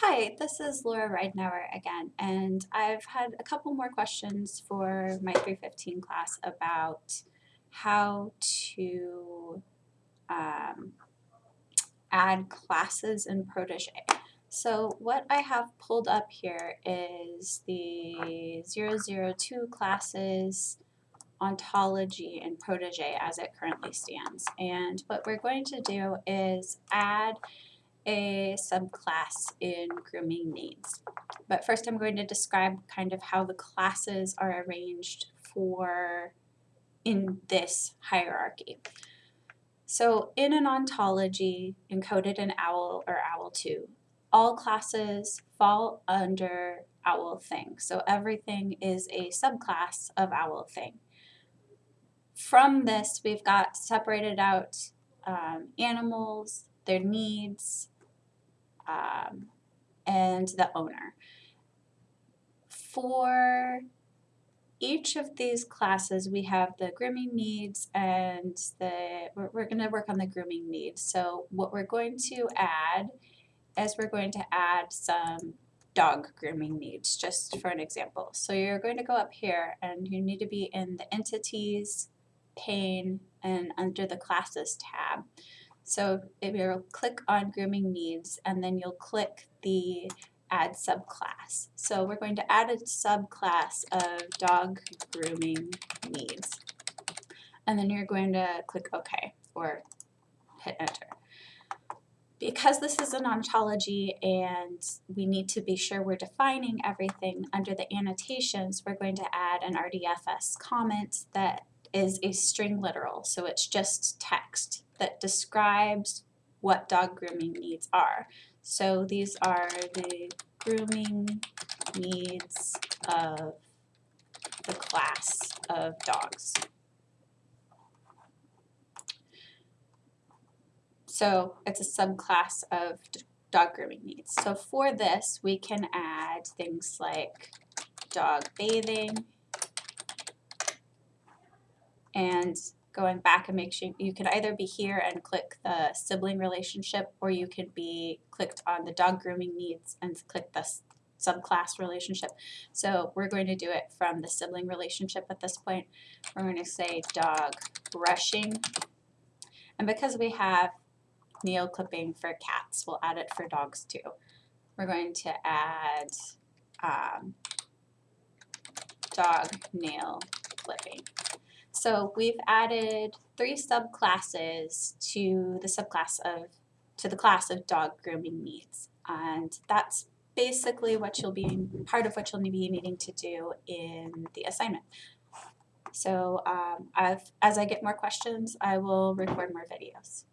Hi, this is Laura Ridenour again, and I've had a couple more questions for my 315 class about how to um, add classes in Protege. So what I have pulled up here is the 002 classes ontology in Protege as it currently stands. And what we're going to do is add a subclass in grooming needs. But first I'm going to describe kind of how the classes are arranged for in this hierarchy. So in an ontology encoded in OWL or OWL2, all classes fall under OWL thing. So everything is a subclass of OWL thing. From this, we've got separated out um, animals, their needs, um, and the owner. For each of these classes, we have the grooming needs and the, we're, we're going to work on the grooming needs. So what we're going to add is we're going to add some dog grooming needs, just for an example. So you're going to go up here and you need to be in the entities, pane, and under the classes tab. So if you'll click on grooming needs and then you'll click the add subclass. So we're going to add a subclass of dog grooming needs. And then you're going to click OK or hit enter. Because this is an ontology and we need to be sure we're defining everything under the annotations, we're going to add an RDFS comment that is a string literal, so it's just text that describes what dog grooming needs are. So these are the grooming needs of the class of dogs. So it's a subclass of dog grooming needs. So for this, we can add things like dog bathing, and going back and make sure you can either be here and click the sibling relationship or you can be clicked on the dog grooming needs and click the subclass relationship. So we're going to do it from the sibling relationship at this point. We're going to say dog brushing. And because we have nail clipping for cats, we'll add it for dogs too. We're going to add um, dog nail clipping. So we've added three subclasses to the subclass of, to the class of dog grooming needs. And that's basically what you'll be, part of what you'll be needing to do in the assignment. So um, as I get more questions, I will record more videos.